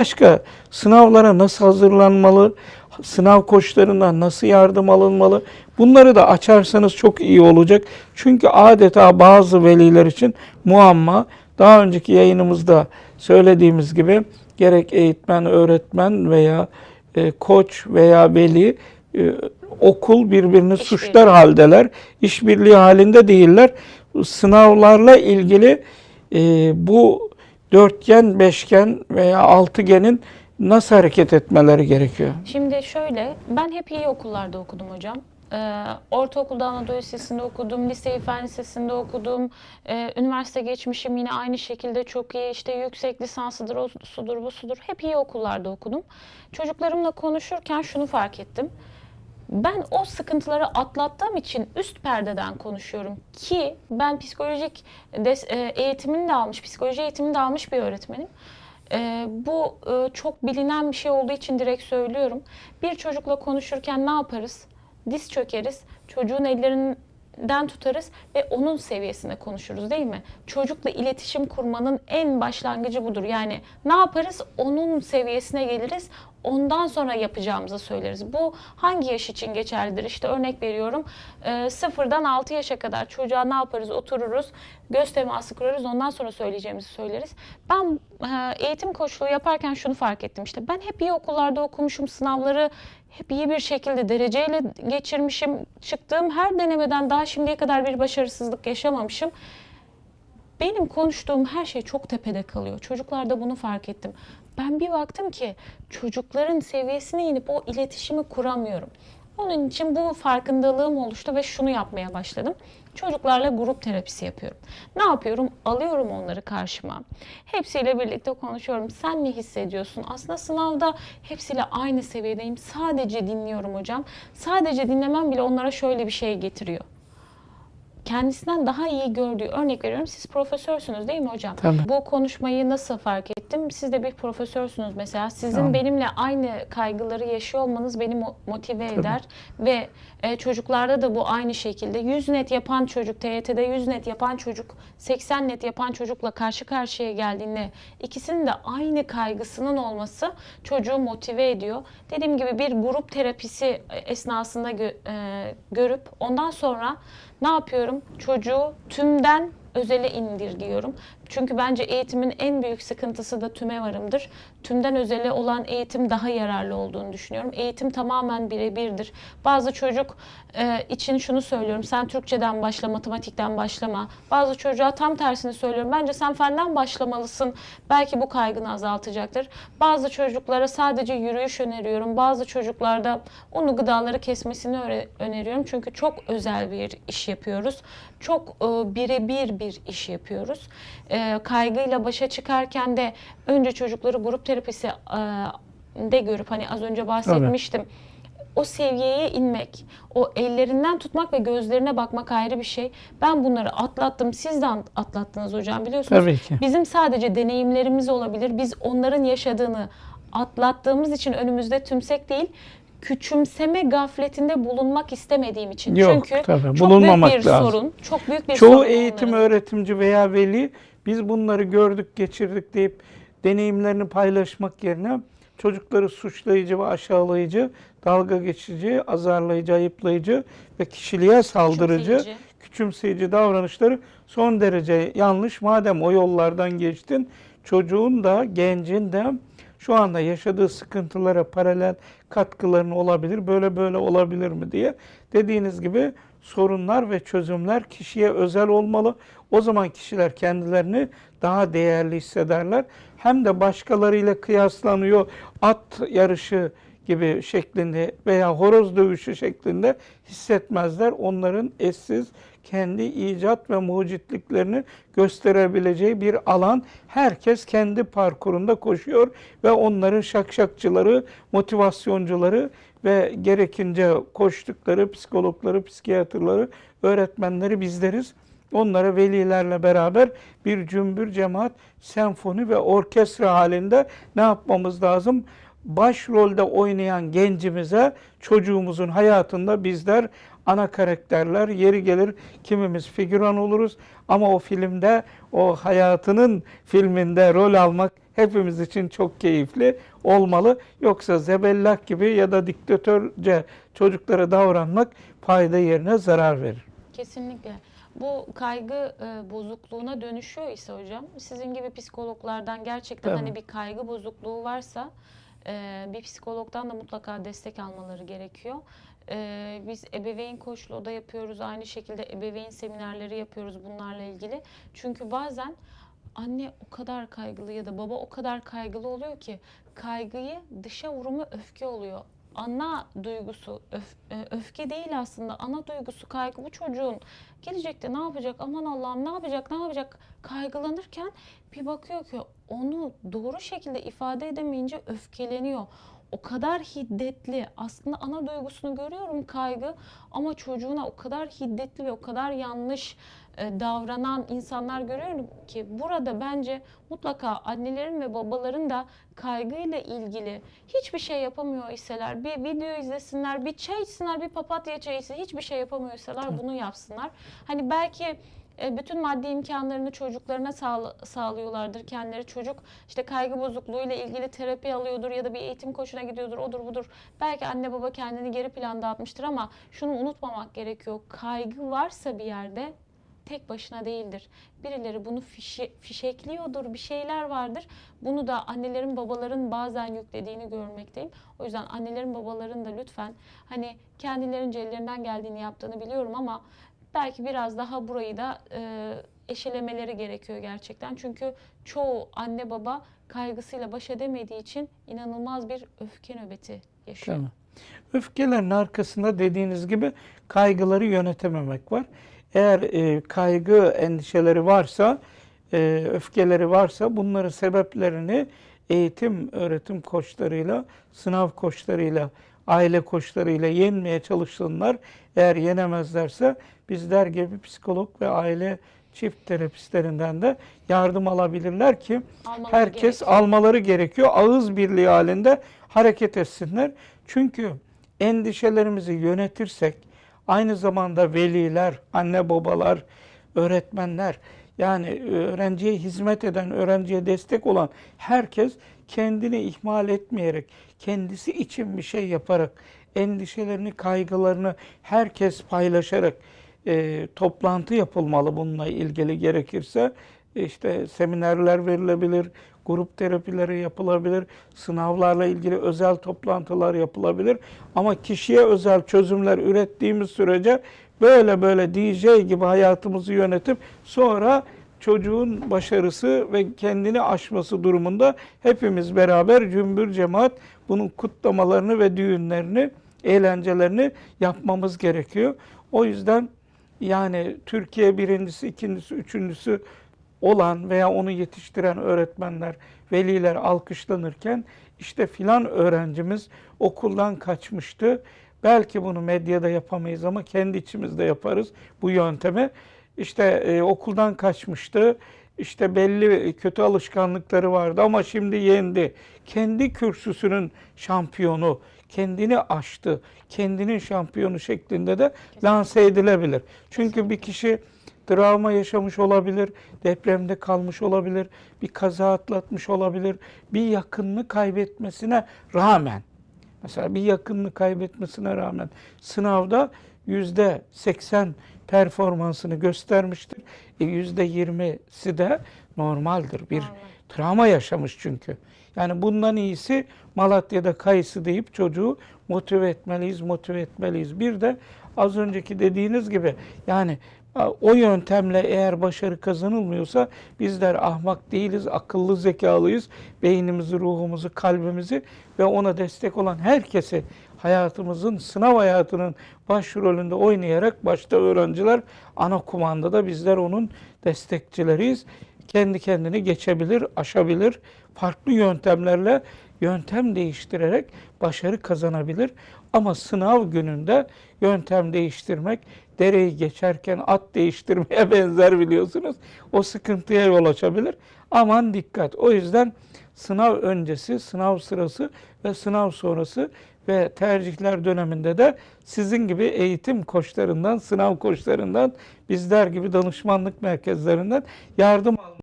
Başka sınavlara nasıl hazırlanmalı, sınav koçlarından nasıl yardım alınmalı bunları da açarsanız çok iyi olacak. Çünkü adeta bazı veliler için muamma daha önceki yayınımızda söylediğimiz gibi gerek eğitmen, öğretmen veya e, koç veya veli e, okul birbirini suçlar haldeler. İşbirliği halinde değiller. Sınavlarla ilgili e, bu dörtgen, beşgen veya altıgenin nasıl hareket etmeleri gerekiyor? Şimdi şöyle, ben hep iyi okullarda okudum hocam. Ee, ortaokulda Anadolu Lisesi'nde okudum, liseyi Fen Lisesi'nde okudum. Ee, üniversite geçmişim yine aynı şekilde çok iyi. İşte yüksek lisansıdır, o sudur, bu sudur. Hep iyi okullarda okudum. Çocuklarımla konuşurken şunu fark ettim. Ben o sıkıntıları atlattığım için üst perdeden konuşuyorum ki ben psikolojik e, eğitimini de almış, psikoloji eğitimini de almış bir öğretmenim. E, bu e, çok bilinen bir şey olduğu için direkt söylüyorum. Bir çocukla konuşurken ne yaparız? Diz çökeriz, çocuğun ellerinden tutarız ve onun seviyesinde konuşuruz değil mi? Çocukla iletişim kurmanın en başlangıcı budur. Yani ne yaparız? Onun seviyesine geliriz. Ondan sonra yapacağımızı söyleriz. Bu hangi yaş için geçerlidir? İşte örnek veriyorum. E, sıfırdan 6 yaşa kadar çocuğa ne yaparız? Otururuz, göz teması kurarız. Ondan sonra söyleyeceğimizi söyleriz. Ben e, eğitim koçluğu yaparken şunu fark ettim. İşte ben hep iyi okullarda okumuşum. Sınavları hep iyi bir şekilde dereceyle geçirmişim. Çıktığım her denemeden daha şimdiye kadar bir başarısızlık yaşamamışım. Benim konuştuğum her şey çok tepede kalıyor. Çocuklarda bunu fark ettim. Ben bir baktım ki çocukların seviyesine inip o iletişimi kuramıyorum. Onun için bu farkındalığım oluştu ve şunu yapmaya başladım. Çocuklarla grup terapisi yapıyorum. Ne yapıyorum? Alıyorum onları karşıma. Hepsiyle birlikte konuşuyorum. Sen ne hissediyorsun? Aslında sınavda hepsiyle aynı seviyedeyim. Sadece dinliyorum hocam. Sadece dinlemem bile onlara şöyle bir şey getiriyor kendisinden daha iyi gördüğü örnek veriyorum. Siz profesörsünüz değil mi hocam? Tabii. Bu konuşmayı nasıl fark ettim? Siz de bir profesörsünüz mesela. Sizin Tamam. benimle aynı kaygıları yaşıyor olmanız beni mo- motive eder ve e, çocuklarda da bu aynı şekilde 100 net yapan çocuk TYT'de 100 net yapan çocuk 80 net yapan çocukla karşı karşıya geldiğinde ikisinin de aynı kaygısının olması çocuğu motive ediyor. Dediğim gibi bir grup terapisi esnasında gö- e, görüp ondan sonra ne yapıyorum? Çocuğu tümden özele indirgiyorum. Çünkü bence eğitimin en büyük sıkıntısı da tüme varımdır. Tümden özele olan eğitim daha yararlı olduğunu düşünüyorum. Eğitim tamamen birebirdir. Bazı çocuk e, için şunu söylüyorum. Sen Türkçeden başla, matematikten başlama. Bazı çocuğa tam tersini söylüyorum. Bence sen fenden başlamalısın. Belki bu kaygını azaltacaktır. Bazı çocuklara sadece yürüyüş öneriyorum. Bazı çocuklarda unu gıdaları kesmesini öneriyorum. Çünkü çok özel bir iş yapıyoruz. Çok e, birebir bir iş yapıyoruz. E, kaygıyla başa çıkarken de önce çocukları grup terapisi e, de görüp hani az önce bahsetmiştim. O seviyeye inmek, o ellerinden tutmak ve gözlerine bakmak ayrı bir şey. Ben bunları atlattım. Siz de atlattınız hocam biliyorsunuz. Tabii ki. Bizim sadece deneyimlerimiz olabilir. Biz onların yaşadığını atlattığımız için önümüzde tümsek değil, küçümseme gafletinde bulunmak istemediğim için. Yok, Çünkü tabii, çok büyük bir lazım. sorun, çok büyük bir Çoğu sorun eğitim onların. öğretimci veya veli biz bunları gördük, geçirdik deyip deneyimlerini paylaşmak yerine çocukları suçlayıcı ve aşağılayıcı, dalga geçici, azarlayıcı, ayıplayıcı ve kişiliğe saldırıcı, Küçümseyici. küçümseyici davranışları son derece yanlış. Madem o yollardan geçtin, çocuğun da gencin de şu anda yaşadığı sıkıntılara paralel katkıların olabilir, böyle böyle olabilir mi diye dediğiniz gibi sorunlar ve çözümler kişiye özel olmalı. O zaman kişiler kendilerini daha değerli hissederler. Hem de başkalarıyla kıyaslanıyor at yarışı gibi şeklinde veya horoz dövüşü şeklinde hissetmezler. Onların eşsiz kendi icat ve mucitliklerini gösterebileceği bir alan. Herkes kendi parkurunda koşuyor ve onların şakşakçıları, motivasyoncuları ve gerekince koştukları psikologları, psikiyatrları, öğretmenleri bizleriz. Onlara velilerle beraber bir cümbür cemaat, senfoni ve orkestra halinde ne yapmamız lazım? Başrolde oynayan gencimize çocuğumuzun hayatında bizler ana karakterler, yeri gelir kimimiz figüran oluruz ama o filmde, o hayatının filminde rol almak hepimiz için çok keyifli olmalı. Yoksa zebellah gibi ya da diktatörce çocuklara davranmak fayda yerine zarar verir. Kesinlikle. Bu kaygı e, bozukluğuna dönüşüyor ise hocam, sizin gibi psikologlardan gerçekten Tabii. hani bir kaygı bozukluğu varsa e, bir psikologdan da mutlaka destek almaları gerekiyor. E, biz ebeveyn koçluğu da yapıyoruz. Aynı şekilde ebeveyn seminerleri yapıyoruz bunlarla ilgili. Çünkü bazen anne o kadar kaygılı ya da baba o kadar kaygılı oluyor ki kaygıyı dışa vurumu öfke oluyor. Ana duygusu öf- e, öfke değil aslında. Ana duygusu kaygı bu çocuğun gelecekte ne yapacak? Aman Allah'ım ne yapacak? Ne yapacak? Kaygılanırken bir bakıyor ki onu doğru şekilde ifade edemeyince öfkeleniyor. O kadar hiddetli. Aslında ana duygusunu görüyorum kaygı ama çocuğuna o kadar hiddetli ve o kadar yanlış e, davranan insanlar görüyorum ki burada bence mutlaka annelerin ve babaların da kaygıyla ilgili hiçbir şey yapamıyor iseler bir video izlesinler, bir çay içsinler, bir papatya çayı içsinler, hiçbir şey yapamıyor iseler bunu yapsınlar. Hani belki e, bütün maddi imkanlarını çocuklarına sağlıyorlardır kendileri. Çocuk işte kaygı bozukluğuyla ilgili terapi alıyordur ya da bir eğitim koçuna gidiyordur, odur budur. Belki anne baba kendini geri planda atmıştır ama şunu unutmamak gerekiyor. Kaygı varsa bir yerde tek başına değildir. Birileri bunu fişe, fişekliyordur, bir şeyler vardır. Bunu da annelerin babaların bazen yüklediğini görmekteyim. O yüzden annelerin babaların da lütfen hani kendilerince ellerinden geldiğini yaptığını biliyorum ama belki biraz daha burayı da e, eşelemeleri gerekiyor gerçekten. Çünkü çoğu anne baba kaygısıyla baş edemediği için inanılmaz bir öfke nöbeti yaşıyor. Tamam. Öfkelerin arkasında dediğiniz gibi kaygıları yönetememek var. Eğer e, kaygı endişeleri varsa, e, öfkeleri varsa bunların sebeplerini eğitim, öğretim koçlarıyla, sınav koçlarıyla, aile koçlarıyla yenmeye çalışsınlar. Eğer yenemezlerse bizler gibi psikolog ve aile çift terapistlerinden de yardım alabilirler ki Almaları herkes gerekiyor. almaları gerekiyor. Ağız birliği halinde hareket etsinler. Çünkü endişelerimizi yönetirsek aynı zamanda veliler, anne babalar, öğretmenler yani öğrenciye hizmet eden, öğrenciye destek olan herkes kendini ihmal etmeyerek, kendisi için bir şey yaparak, endişelerini, kaygılarını herkes paylaşarak e, toplantı yapılmalı bununla ilgili gerekirse. işte seminerler verilebilir, grup terapileri yapılabilir, sınavlarla ilgili özel toplantılar yapılabilir. Ama kişiye özel çözümler ürettiğimiz sürece böyle böyle DJ gibi hayatımızı yönetip sonra çocuğun başarısı ve kendini aşması durumunda hepimiz beraber cümbür cemaat bunun kutlamalarını ve düğünlerini, eğlencelerini yapmamız gerekiyor. O yüzden yani Türkiye birincisi, ikincisi, üçüncüsü olan veya onu yetiştiren öğretmenler, veliler alkışlanırken işte filan öğrencimiz okuldan kaçmıştı. Belki bunu medyada yapamayız ama kendi içimizde yaparız bu yöntemi. İşte e, okuldan kaçmıştı. İşte belli kötü alışkanlıkları vardı ama şimdi yendi. Kendi kürsüsünün şampiyonu, kendini aştı, kendinin şampiyonu şeklinde de lanse edilebilir. Çünkü bir kişi travma yaşamış olabilir, depremde kalmış olabilir, bir kaza atlatmış olabilir, bir yakınını kaybetmesine rağmen, mesela bir yakınını kaybetmesine rağmen sınavda yüzde 80 performansını göstermiştir. E, Yüzde 20'si de normaldir. Bir Normal. travma yaşamış çünkü. Yani bundan iyisi Malatya'da kayısı deyip çocuğu motive etmeliyiz, motive etmeliyiz. Bir de az önceki dediğiniz gibi yani o yöntemle eğer başarı kazanılmıyorsa bizler ahmak değiliz, akıllı zekalıyız. Beynimizi, ruhumuzu, kalbimizi ve ona destek olan herkesi hayatımızın, sınav hayatının başrolünde oynayarak başta öğrenciler ana kumandada bizler onun destekçileriyiz. Kendi kendini geçebilir, aşabilir. Farklı yöntemlerle yöntem değiştirerek başarı kazanabilir. Ama sınav gününde yöntem değiştirmek dereyi geçerken at değiştirmeye benzer biliyorsunuz. O sıkıntıya yol açabilir. Aman dikkat. O yüzden sınav öncesi, sınav sırası ve sınav sonrası ve tercihler döneminde de sizin gibi eğitim koçlarından, sınav koçlarından, bizler gibi danışmanlık merkezlerinden yardım almak